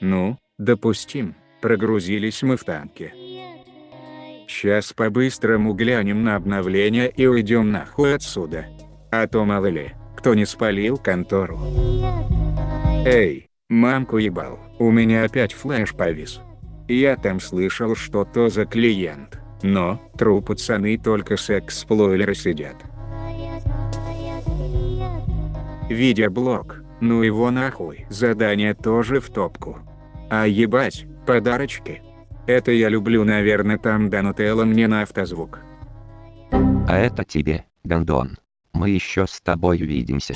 Ну, допустим, прогрузились мы в танке. Сейчас по-быстрому глянем на обновление и уйдем нахуй отсюда. А то мало ли, кто не спалил контору. Эй, мамку ебал, у меня опять флеш повис. Я там слышал что-то за клиент, но, тру пацаны только с эксплойлера сидят. Видеоблог, ну его нахуй. Задание тоже в топку. А ебать, подарочки. Это я люблю наверное там Донателло мне на автозвук. А это тебе, Гондон. Мы еще с тобой увидимся.